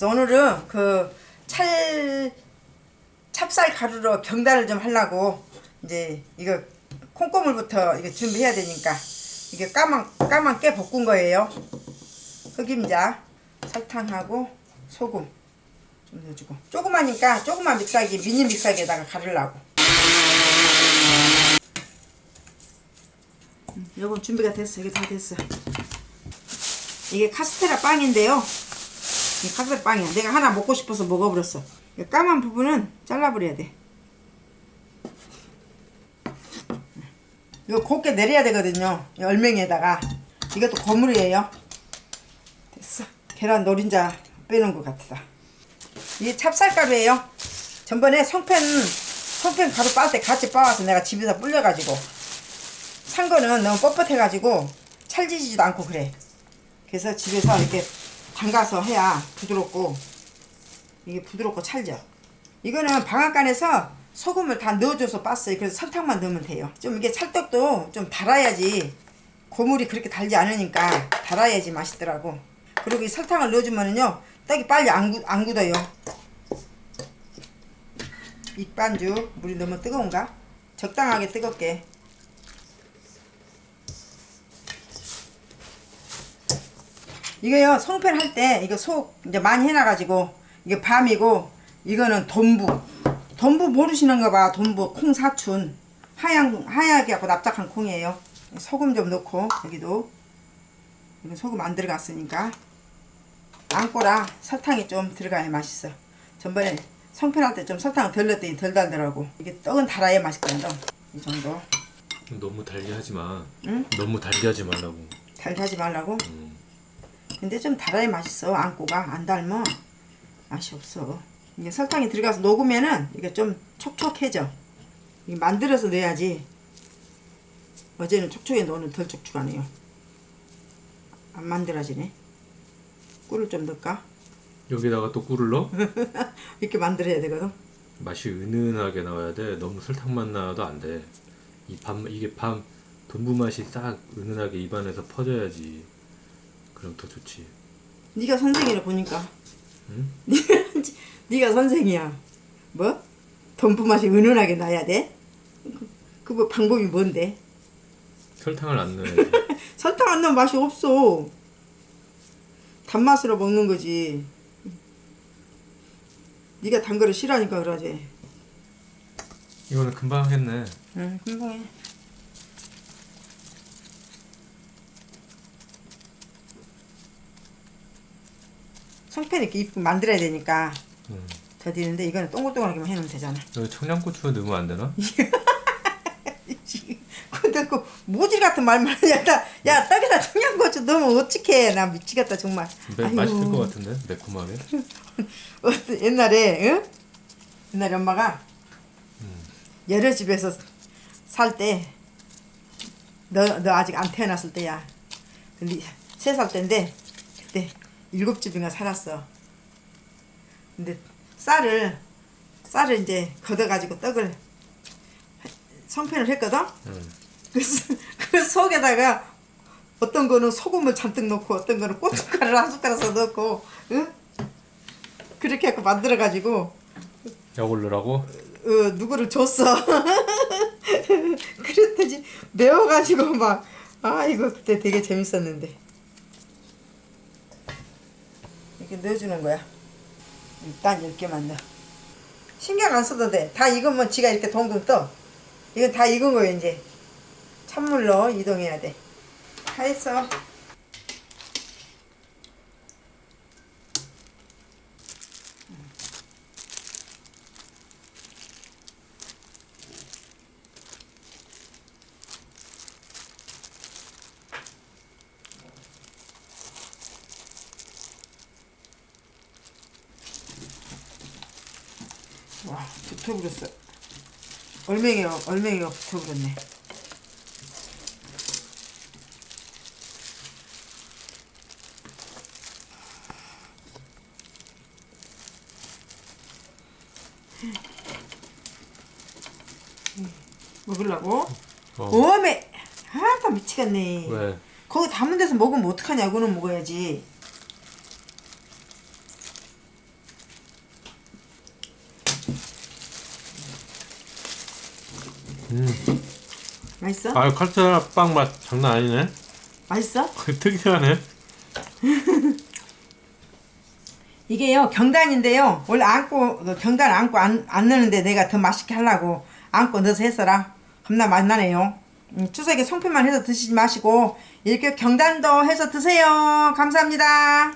그래서 오늘은 그 찰 찹쌀 가루로 경단을 좀 하려고 이제 이거 콩고물부터 이거 준비해야 되니까 이게 까만 까만 깨 볶은 거예요. 흑임자, 설탕하고 소금 좀 넣어주고 조그마니까 조그만 믹서기 미니 믹서기에다가 가르려고. 음, 요건 준비가 됐어. 이게 다 됐어. 이게 카스테라 빵인데요. 이 카스테라 빵이야. 내가 하나 먹고 싶어서 먹어버렸어. 이 까만 부분은 잘라버려야 돼. 이거 곱게 내려야 되거든요. 이 얼맹이에다가. 이것도 거물이에요. 됐어. 계란 노린자 빼는 것 같다. 이게 찹쌀가루예요. 전번에 송편 송편 가루 빻을 때 같이 빻아서 내가 집에서 불려가지고 산 거는 너무 뻣뻣해가지고 찰지지도 않고 그래. 그래서 집에서 이렇게 담가서 해야 부드럽고 이게 부드럽고 찰져. 이거는 방앗간에서 소금을 다 넣어줘서 빻어요. 그래서 설탕만 넣으면 돼요. 좀 이게 찰떡도 좀 달아야지 고물이 그렇게 달지 않으니까 달아야지 맛있더라고. 그리고 이 설탕을 넣어주면은요 떡이 빨리 안, 굳, 안 굳어요. 밑반죽 물이 너무 뜨거운가? 적당하게 뜨겁게 이거요 송편 할 때 이거 속 이제 많이 해놔가지고 이게 밤이고 이거는 돈부. 돈부 모르시는가 봐. 돈부 콩 사춘. 하얀 하얗게 하고 납작한 콩이에요. 소금 좀 넣고 여기도. 이거 소금 안 들어갔으니까. 안꼬라 설탕이 좀 들어가야 맛있어. 전번에 송편 할 때 좀 설탕을 덜 넣었더니 덜 달더라고. 이게 떡은 달아야 맛있거든 이 정도. 너무 달게 하지 마. 응? 너무 달게 하지 말라고. 달하지 말라고? 음. 근데 좀 달아야 맛있어 안고가 안 달면 맛이 없어 이게 설탕이 들어가서 녹으면은 이게 좀 촉촉해져 이게 만들어서 넣어야지 어제는 촉촉해 오늘 덜 촉촉하네요 안 만들어지네 꿀을 좀 넣을까? 여기다가 또 꿀을 넣어? 이렇게 만들어야 되거든 맛이 은은하게 나와야 돼. 너무 설탕만 나와도 안 돼. 이 밤 이게 밤 돈부 맛이 딱 은은하게 입안에서 퍼져야지. 그럼 더 좋지. 네가 선생이라 보니까 응? 네가 선생이야 뭐? 돈부 맛이 은은하게 나야 돼? 그뭐 방법이 뭔데? 설탕을 안 넣어야지. 설탕 안 넣으면 맛이 없어. 단맛으로 먹는 거지. 네가 단 거를 싫어하니까 그러지. 이거는 금방 했네. 응, 금방 해. 송편 이렇게 이쁘게 만들어야 되니까 음. 더디는데 이거는 동글동글하게만 해놓으면 되잖아. 여기 청양고추 넣으면 안 되나? 근데 그 모질 같은 말만 하냐. 나, 야, 떡에다 청양고추 넣으면 어떡해. 나 미치겠다, 정말. 매. 맛있을 것 같은데 매콤하게. 어때, 옛날에 응? 옛날에 엄마가 여러 집에서 살 때 너 너 아직 안 태어났을 때야 근데 세 살 때인데 그때 일곱 집인가 살았어 근데 쌀을 쌀을 이제 걷어가지고 떡을 성편을 했거든 음. 그래서 그 속에다가 어떤 거는 소금을 잔뜩 넣고 어떤 거는 고춧가루를 한 숟가락 넣고 응? 그렇게 해서 만들어 가지고 약을 넣으라고? 어, 누구를 줬어 그랬더니 매워가지고 막 아 이거 그때 되게 재밌었는데 이렇게 넣어주는 거야. 일단 10개만 넣어. 신경 안 써도 돼다 익으면 지가 이렇게 동동 떠. 이건 다 익은 거예요 이제. 찬물로 이동해야 돼다 했어 와 붙어버렸어 얼맹이가 얼맹이가 붙어버렸네 먹으려고? 어. 오메 아나 미치겠네 왜? 거기 담은 데서 먹으면 어떡하냐 이거는 먹어야지 음. 맛있어? 아 카스테라 빵맛 장난 아니네. 맛있어? 특이하네. 이게요 경단인데요 원래 안고 경단 안고 안, 안 넣는데 내가 더 맛있게 하려고 안고 넣어서 했어라 겁나 맛나네요 음, 추석에 송편만 해서 드시지 마시고 이렇게 경단도 해서 드세요 감사합니다